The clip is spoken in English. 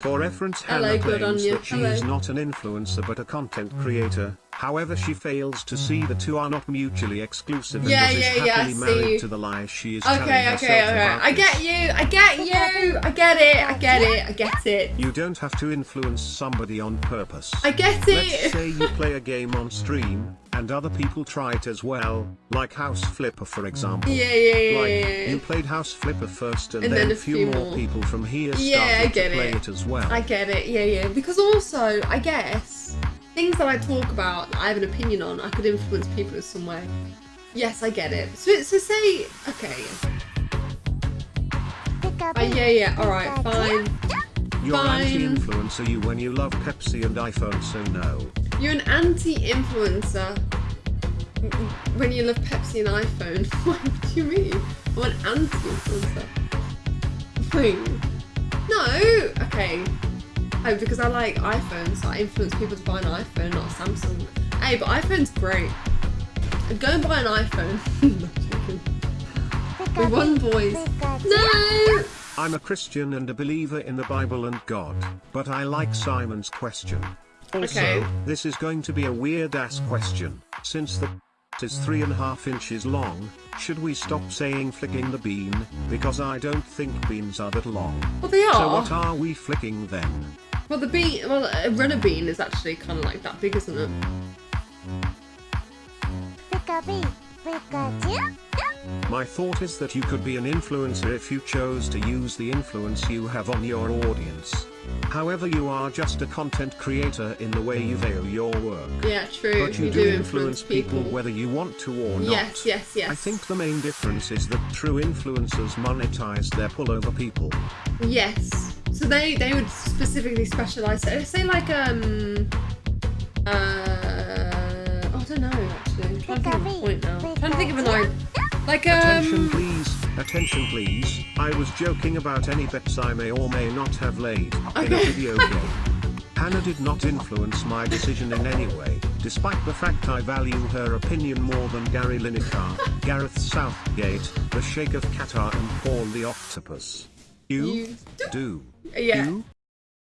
For reference Hello, Hannah claims that she Hello. is not an influencer but a content creator, however she fails to see the two are not mutually exclusive and Yeah, is yeah, yeah, happily married to the lies she is telling Okay, herself okay, okay. about I get you. I get you. I get it. I get it. I get it. You don't have to influence somebody on purpose. I get it. Let's say you play a game on stream, and other people try it as well, like House Flipper for example. Yeah, yeah, yeah, Like, yeah, you played House Flipper first and, And then, then a few, more more. people from here started Yeah, I get to play it. it as well. I get it. Yeah, yeah. Because also, I guess things that I talk about, that I have an opinion on, I could influence people in some way. Yes, I get it. So, so say, okay. Uh, yeah, yeah. All right, fine. You're anti-influencer you when you love Pepsi and iPhone so no. You're an anti-influencer when you love Pepsi and iPhone. what do you mean? I'm an anti-influencer. Wait. No. Okay. Oh, because I like iPhones, so I influence people to buy an iPhone, not a Samsung. Hey, but iPhone's great. Go and buy an iPhone. no, joking. We won, boys. No. I'm a Christian and a believer in the Bible and God, but I like Simon's question. Also, Okay. this is going to be a weird ass question, since the is three and a half inches long, should we stop saying flicking the bean, because I don't think beans are that long. Well, they are. So what are we flicking then? Well, the bean, well, a runner bean is actually kind of like that big, isn't it? My thought is that you could be an influencer if you chose to use the influence you have on your audience. However you are just a content creator in the way you veil your work. Yeah, true. But you, do, influence people, whether you want to or not. Yes, yes, yes. I think the main difference is that true influencers monetize their pull over people. Yes. So they they would specifically specialize. So say like um uh oh, I don't know actually. I'm trying to think of a point now. I'm trying to think of an idea. Like um. Attention please, attention please, I was joking about any bets I may or may not have laid in a Okay. video game. Hannah did not influence my decision in any way, despite the fact I value her opinion more than Gary Lineker, Gareth Southgate, the Sheikh of Qatar and Paul the Octopus. You, do. yeah. You